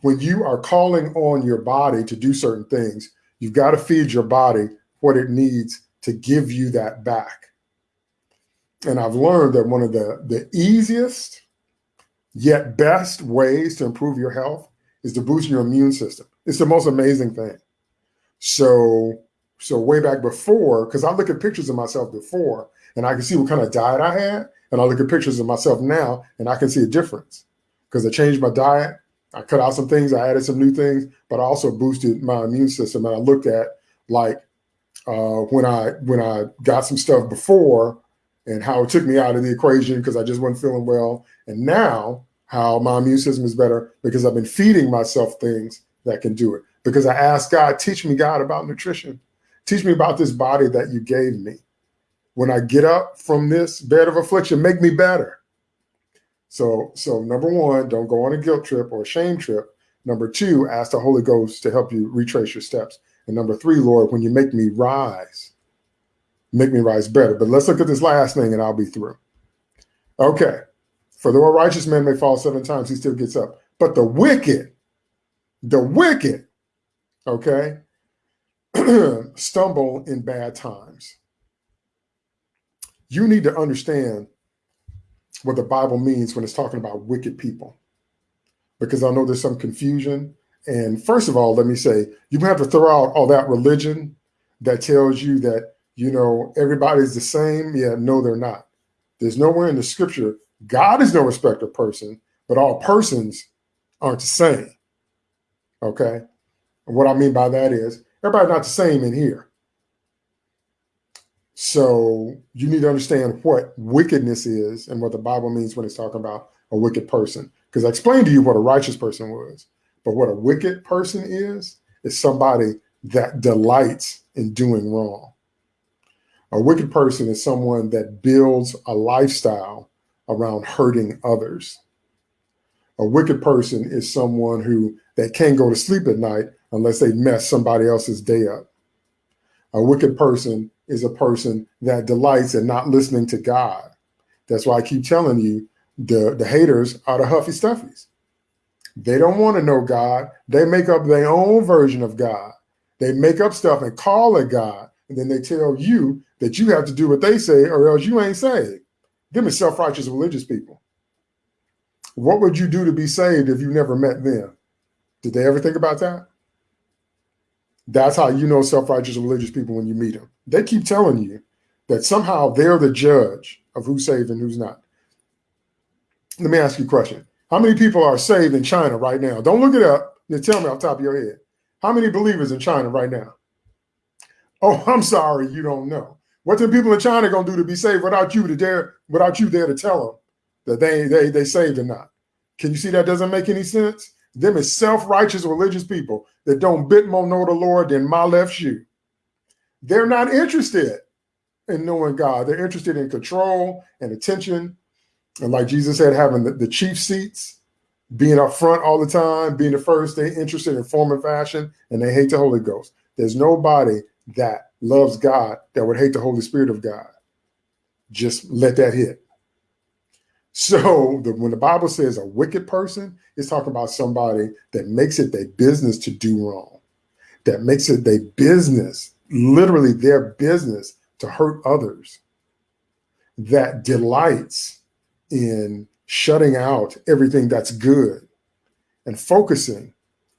when you are calling on your body to do certain things, you've got to feed your body what it needs to give you that back and I've learned that one of the, the easiest yet best ways to improve your health is to boost your immune system. It's the most amazing thing. So, so way back before, because I look at pictures of myself before and I can see what kind of diet I had, and I look at pictures of myself now and I can see a difference because I changed my diet. I cut out some things, I added some new things, but I also boosted my immune system. And I looked at like uh, when I when I got some stuff before and how it took me out of the equation because I just wasn't feeling well. And now how my immune system is better because I've been feeding myself things that can do it. Because I asked God, teach me, God, about nutrition. Teach me about this body that you gave me. When I get up from this bed of affliction, make me better. So, so number one, don't go on a guilt trip or a shame trip. Number two, ask the Holy Ghost to help you retrace your steps. And number three, Lord, when you make me rise, make me rise better. But let's look at this last thing and I'll be through. Okay. For though a righteous man may fall seven times, he still gets up. But the wicked, the wicked, okay, <clears throat> stumble in bad times. You need to understand what the Bible means when it's talking about wicked people. Because I know there's some confusion. And first of all, let me say, you have to throw out all that religion that tells you that you know, everybody's the same. Yeah, no, they're not. There's nowhere in the scripture, God is no respecter of person, but all persons aren't the same. Okay. And what I mean by that is everybody's not the same in here. So you need to understand what wickedness is and what the Bible means when it's talking about a wicked person. Because I explained to you what a righteous person was, but what a wicked person is, is somebody that delights in doing wrong. A wicked person is someone that builds a lifestyle around hurting others. A wicked person is someone who that can't go to sleep at night unless they mess somebody else's day up. A wicked person is a person that delights in not listening to God. That's why I keep telling you the, the haters are the huffy stuffies. They don't want to know God. They make up their own version of God. They make up stuff and call it God. And then they tell you that you have to do what they say or else you ain't saved. Them is self-righteous religious people. What would you do to be saved if you never met them? Did they ever think about that? That's how you know self-righteous religious people when you meet them. They keep telling you that somehow they're the judge of who's saved and who's not. Let me ask you a question. How many people are saved in China right now? Don't look it up. Just tell me off top of your head. How many believers in China right now? Oh, <laughs> I'm sorry, you don't know. What the people in China gonna do to be saved without you to dare, without you there to tell them that they they they saved or not? Can you see that doesn't make any sense? Them is self-righteous religious people that don't bit more know the Lord than my left shoe. They're not interested in knowing God. They're interested in control and attention. And like Jesus said, having the, the chief seats, being up front all the time, being the first, they're interested in form and fashion, and they hate the Holy Ghost. There's nobody that loves God that would hate the Holy Spirit of God. Just let that hit. So <laughs> the, when the Bible says a wicked person, it's talking about somebody that makes it their business to do wrong, that makes it their business, literally their business to hurt others, that delights in shutting out everything that's good and focusing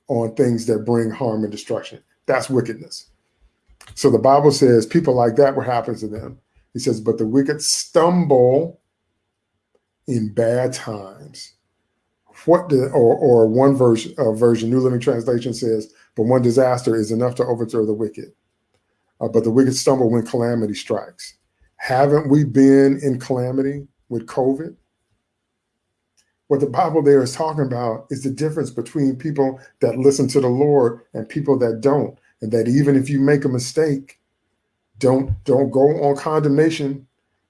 on things that bring harm and destruction. That's wickedness. So the Bible says people like that, what happens to them? He says, but the wicked stumble in bad times. What the, or, or one version, uh, version, New Living Translation says, but one disaster is enough to overthrow the wicked. Uh, but the wicked stumble when calamity strikes. Haven't we been in calamity with COVID? What the Bible there is talking about is the difference between people that listen to the Lord and people that don't. And that even if you make a mistake, don't don't go on condemnation.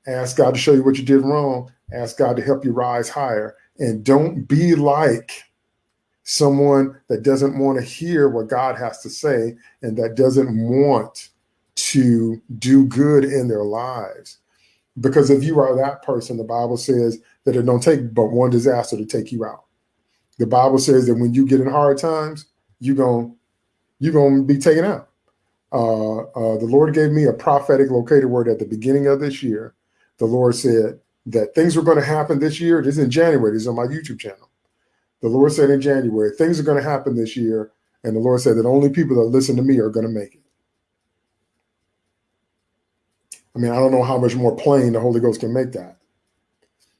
Ask God to show you what you did wrong Ask God to help you rise higher. And don't be like someone that doesn't want to hear what God has to say and that doesn't want to do good in their lives. Because if you are that person, the Bible says that it don't take but one disaster to take you out. The Bible says that when you get in hard times, you're going you're going to be taken out. Uh, uh, the Lord gave me a prophetic locator word at the beginning of this year. The Lord said, that things were going to happen this year. This is in January. This is on my YouTube channel. The Lord said in January, things are going to happen this year. And the Lord said that only people that listen to me are going to make it. I mean, I don't know how much more plain the Holy Ghost can make that.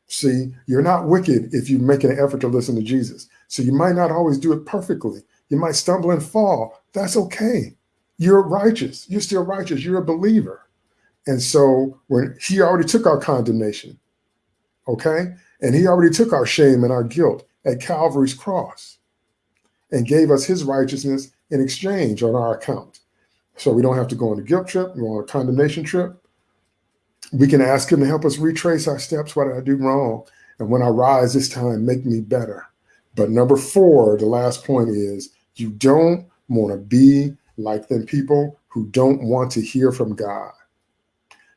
See, you're not wicked if you make an effort to listen to Jesus. So you might not always do it perfectly. You might stumble and fall. That's okay. You're righteous. You're still righteous. You're a believer. And so when he already took our condemnation, okay? And he already took our shame and our guilt at Calvary's cross and gave us his righteousness in exchange on our account. So we don't have to go on a guilt trip, go on a condemnation trip. We can ask him to help us retrace our steps. What did I do wrong? And when I rise this time, make me better. But number four, the last point is you don't want to be like them people who don't want to hear from God.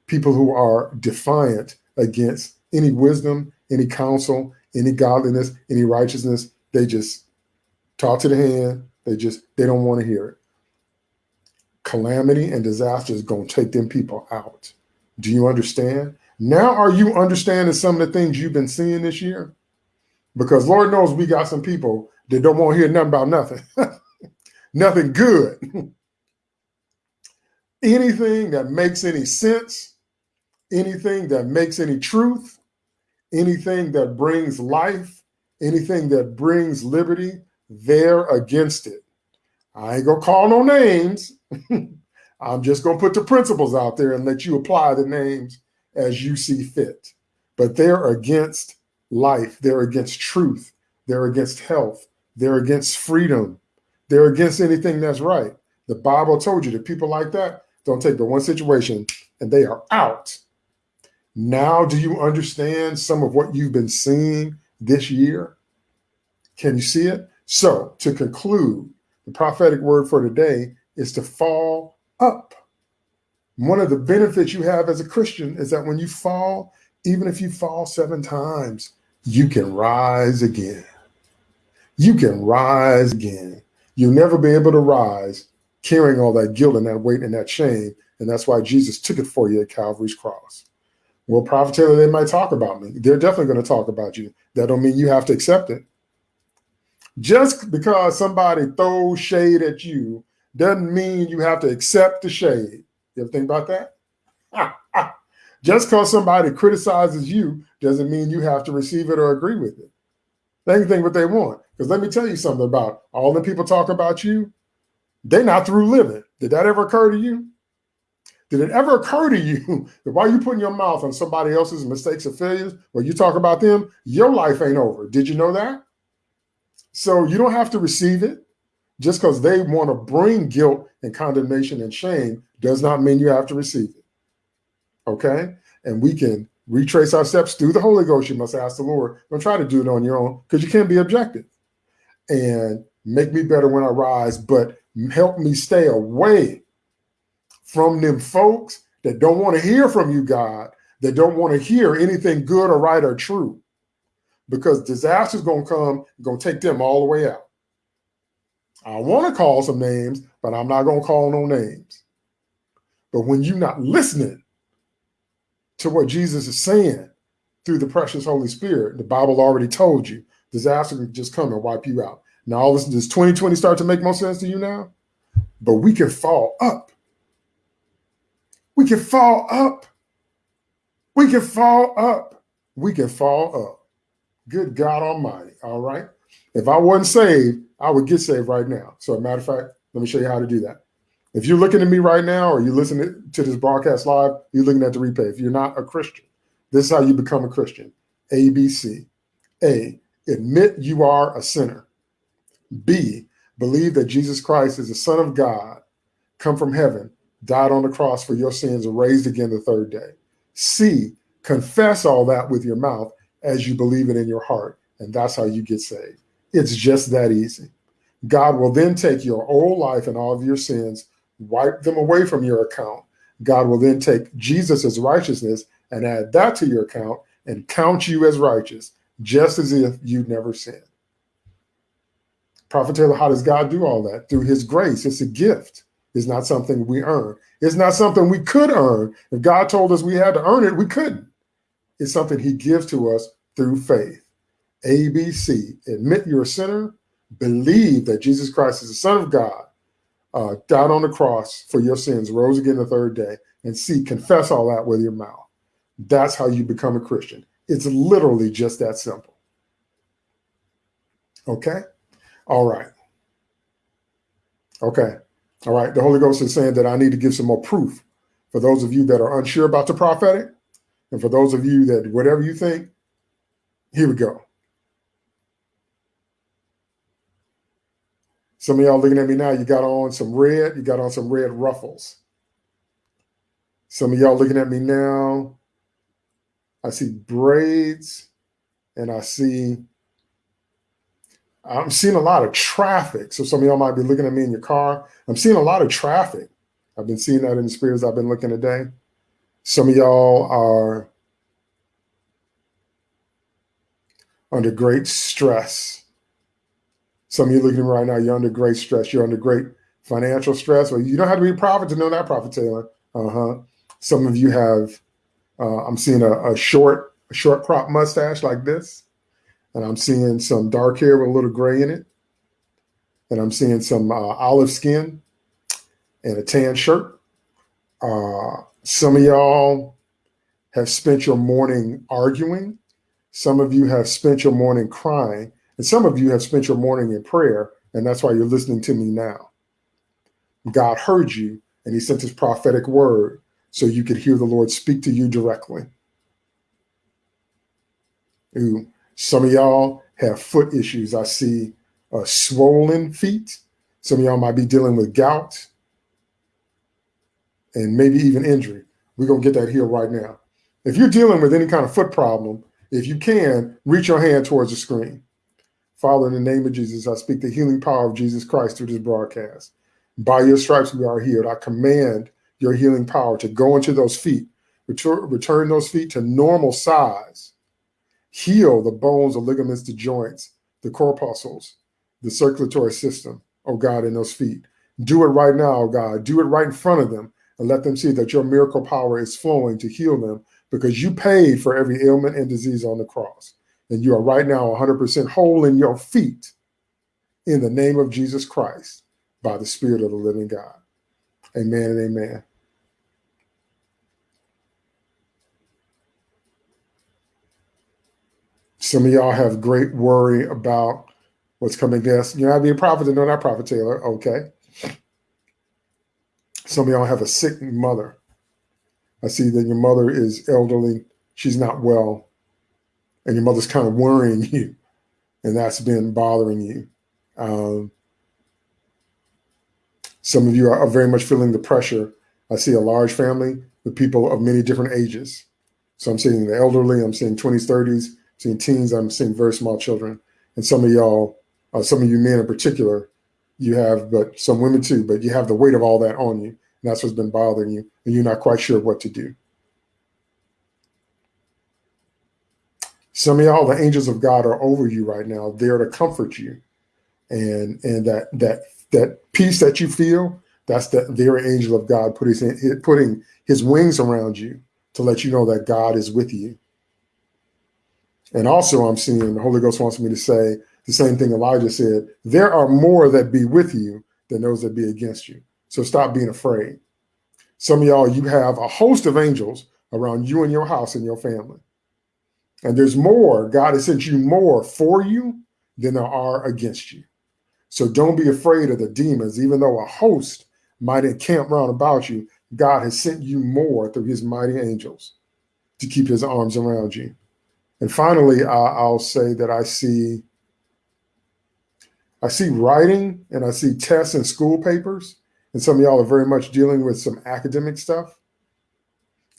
People who are defiant against any wisdom, any counsel, any godliness, any righteousness. They just talk to the hand. They just, they don't want to hear it. Calamity and disaster is going to take them people out. Do you understand? Now, are you understanding some of the things you've been seeing this year? Because Lord knows we got some people that don't want to hear nothing about nothing, <laughs> nothing good. Anything that makes any sense, anything that makes any truth, anything that brings life, anything that brings liberty, they're against it. I ain't gonna call no names. <laughs> I'm just gonna put the principles out there and let you apply the names as you see fit. But they're against life, they're against truth, they're against health, they're against freedom, they're against anything that's right. The Bible told you that people like that don't take the one situation and they are out. Now, do you understand some of what you've been seeing this year? Can you see it? So, to conclude, the prophetic word for today is to fall up. One of the benefits you have as a Christian is that when you fall, even if you fall seven times, you can rise again. You can rise again. You'll never be able to rise carrying all that guilt and that weight and that shame. And that's why Jesus took it for you at Calvary's cross. Well, Prophet Taylor, they might talk about me. They're definitely going to talk about you. That don't mean you have to accept it. Just because somebody throws shade at you doesn't mean you have to accept the shade. You ever think about that? <laughs> Just because somebody criticizes you doesn't mean you have to receive it or agree with it. They can think what they want. Because let me tell you something about all the people talk about you, they're not through living. Did that ever occur to you? Did it ever occur to you <laughs> that while you putting your mouth on somebody else's mistakes or failures, when you talk about them, your life ain't over? Did you know that? So you don't have to receive it. Just because they want to bring guilt and condemnation and shame does not mean you have to receive it. Okay? And we can retrace our steps through the Holy Ghost. You must ask the Lord. Don't try to do it on your own because you can't be objective. And make me better when I rise, but help me stay away from them folks that don't want to hear from you, God, that don't want to hear anything good or right or true. Because disaster's gonna come, gonna take them all the way out. I want to call some names, but I'm not gonna call no names. But when you're not listening to what Jesus is saying through the precious Holy Spirit, the Bible already told you disaster could just come and wipe you out. Now, all this does 2020 start to make more sense to you now? But we can fall up. We can fall up. We can fall up. We can fall up. Good God Almighty. All right. If I wasn't saved, I would get saved right now. So, a matter of fact, let me show you how to do that. If you're looking at me right now or you're listening to this broadcast live, you're looking at the replay. If you're not a Christian, this is how you become a Christian. ABC. A, admit you are a sinner. B, believe that Jesus Christ is the Son of God, come from heaven, died on the cross for your sins, and raised again the third day. C, confess all that with your mouth as you believe it in your heart, and that's how you get saved. It's just that easy. God will then take your old life and all of your sins, wipe them away from your account. God will then take Jesus' righteousness and add that to your account and count you as righteous, just as if you'd never sinned. Prophet Taylor, how does God do all that? Through his grace. It's a gift. It's not something we earn. It's not something we could earn. If God told us we had to earn it, we couldn't. It's something he gives to us through faith. ABC, admit you're a sinner, believe that Jesus Christ is the Son of God, uh, died on the cross for your sins, rose again the third day, and C, confess all that with your mouth. That's how you become a Christian. It's literally just that simple. Okay? All right. Okay. All right. The Holy Ghost is saying that I need to give some more proof for those of you that are unsure about the prophetic. And for those of you that whatever you think, here we go. Some of y'all looking at me now, you got on some red, you got on some red ruffles. Some of y'all looking at me now, I see braids and I see I'm seeing a lot of traffic. So some of y'all might be looking at me in your car. I'm seeing a lot of traffic. I've been seeing that in the spirits I've been looking today. Some of y'all are under great stress. Some of you looking right now, you're under great stress. You're under great financial stress. Well, you don't have to be a prophet to know that, Prophet Taylor. Uh-huh. Some of you have, uh, I'm seeing a, a short, a short crop mustache like this. And I'm seeing some dark hair with a little gray in it. And I'm seeing some uh, olive skin and a tan shirt. Uh, some of y'all have spent your morning arguing. Some of you have spent your morning crying, and some of you have spent your morning in prayer, and that's why you're listening to me now. God heard you, and he sent his prophetic word so you could hear the Lord speak to you directly. Ooh, some of y'all have foot issues. I see uh, swollen feet. Some of y'all might be dealing with gout and maybe even injury. We're going to get that here right now. If you're dealing with any kind of foot problem, if you can, reach your hand towards the screen. Father, in the name of Jesus, I speak the healing power of Jesus Christ through this broadcast. By your stripes we are healed. I command your healing power to go into those feet, return, those feet to normal size, heal the bones, the ligaments, the joints, the corpuscles, the circulatory system, oh God, in those feet. Do it right now, oh God. Do it right in front of them and let them see that your miracle power is flowing to heal them because you paid for every ailment and disease on the cross. And you are right now 100% whole in your feet in the name of Jesus Christ by the Spirit of the living God. Amen and amen. Some of y'all have great worry about what's coming next. You're not being prophet to not prophet Taylor. Okay. Some of y'all have a sick mother. I see that your mother is elderly. She's not well. And your mother's kind of worrying you. And that's been bothering you. Um, some of you are, are very much feeling the pressure. I see a large family with people of many different ages. So I'm seeing the elderly, I'm seeing 20s, 30s, I'm seeing teens, I'm seeing very small children. And some of y'all, uh, some of you men in particular, you have, but some women too, but you have the weight of all that on you. And that's what's been bothering you. And you're not quite sure what to do. Some of y'all, the angels of God are over you right now, there to comfort you. And and that that that peace that you feel, that's the very angel of God put his, putting his wings around you to let you know that God is with you. And also I'm seeing the Holy Ghost wants me to say the same thing Elijah said, there are more that be with you than those that be against you. So stop being afraid. Some of y'all, you have a host of angels around you and your house and your family. And there's more. God has sent you more for you than there are against you. So don't be afraid of the demons, even though a host might encamp round about you. God has sent you more through his mighty angels to keep his arms around you. And finally, I'll say that I see I see writing and I see tests and school papers. And some of y'all are very much dealing with some academic stuff.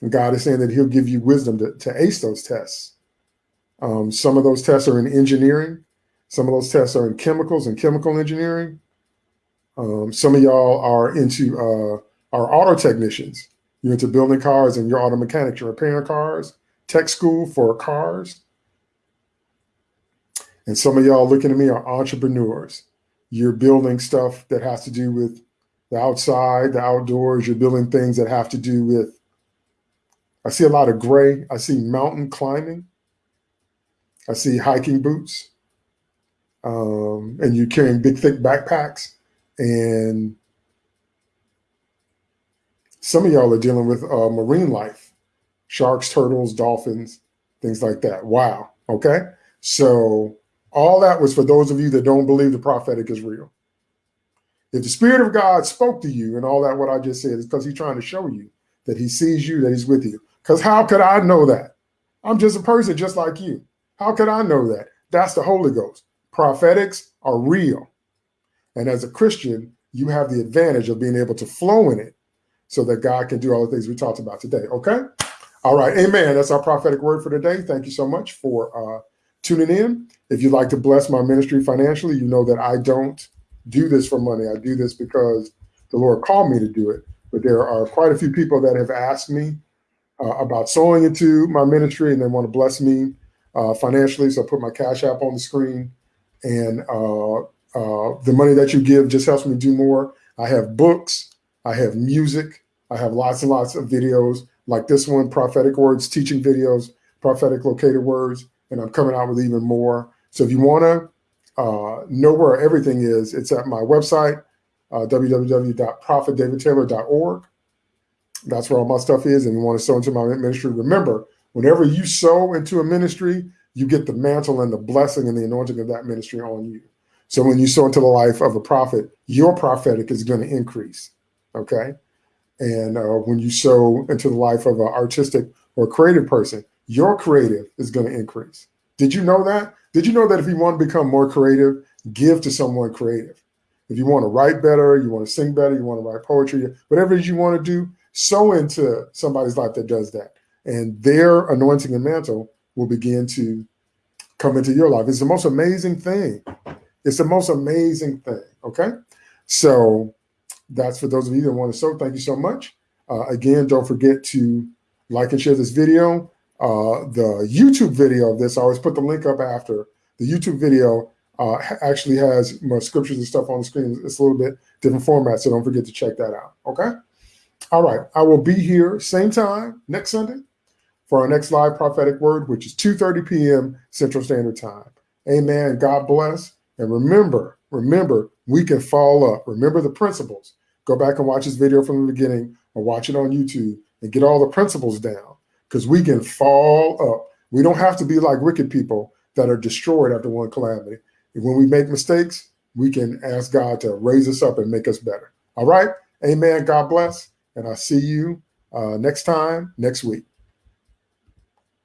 And God is saying that he'll give you wisdom to, to ace those tests. Um, some of those tests are in engineering. Some of those tests are in chemicals and chemical engineering. Um, some of y'all are into uh, are auto technicians. You're into building cars and you're auto mechanics. You're repairing cars. Tech school for cars. And some of y'all looking at me are entrepreneurs. You're building stuff that has to do with the outside, the outdoors. You're building things that have to do with, I see a lot of gray. I see mountain climbing. I see hiking boots. Um, and you're carrying big, thick backpacks. And some of y'all are dealing with uh, marine life, sharks, turtles, dolphins, things like that. Wow. Okay. So all that was for those of you that don't believe the prophetic is real. If the Spirit of God spoke to you and all that, what I just said, is because he's trying to show you that he sees you, that he's with you. Because how could I know that? I'm just a person just like you. How could I know that? That's the Holy Ghost. Prophetics are real. And as a Christian, you have the advantage of being able to flow in it so that God can do all the things we talked about today. Okay? All right. Amen. That's our prophetic word for today. Thank you so much for uh, tuning in. If you'd like to bless my ministry financially, you know that I don't do this for money. I do this because the Lord called me to do it. But there are quite a few people that have asked me uh, about sowing into my ministry and they want to bless me uh, financially. So I put my Cash App on the screen. And uh, uh the money that you give just helps me do more. I have books, I have music, I have lots and lots of videos like this one, prophetic words, teaching videos, prophetic located words and I'm coming out with even more. So if you want to uh, know where everything is, it's at my website, uh, www.prophetdavidtaylor.org. That's where all my stuff is. And you want to sow into my ministry, remember, whenever you sow into a ministry, you get the mantle and the blessing and the anointing of that ministry on you. So when you sow into the life of a prophet, your prophetic is going to increase. Okay. And uh, when you sow into the life of an artistic or creative person, your creative is going to increase. Did you know that? Did you know that if you want to become more creative, give to someone creative? If you want to write better, you want to sing better, you want to write poetry, whatever you want to do, sow into somebody's life that does that. And their anointing and mantle will begin to come into your life. It's the most amazing thing. It's the most amazing thing. Okay. So that's for those of you that want to sow. Thank you so much. Uh, again, don't forget to like and share this video. Uh, the YouTube video of this, I always put the link up after. The YouTube video uh, actually has more scriptures and stuff on the screen. It's a little bit different format, so don't forget to check that out. Okay. All right. I will be here same time next Sunday for our next live prophetic word, which is 2:30 p.m. Central Standard Time. Amen. God bless. And remember, remember, we can fall up. Remember the principles. Go back and watch this video from the beginning or watch it on YouTube and get all the principles down because we can fall up. We don't have to be like wicked people that are destroyed after one calamity. When we make mistakes, we can ask God to raise us up and make us better. All right. Amen. God bless. And I'll see you uh, next time, next week.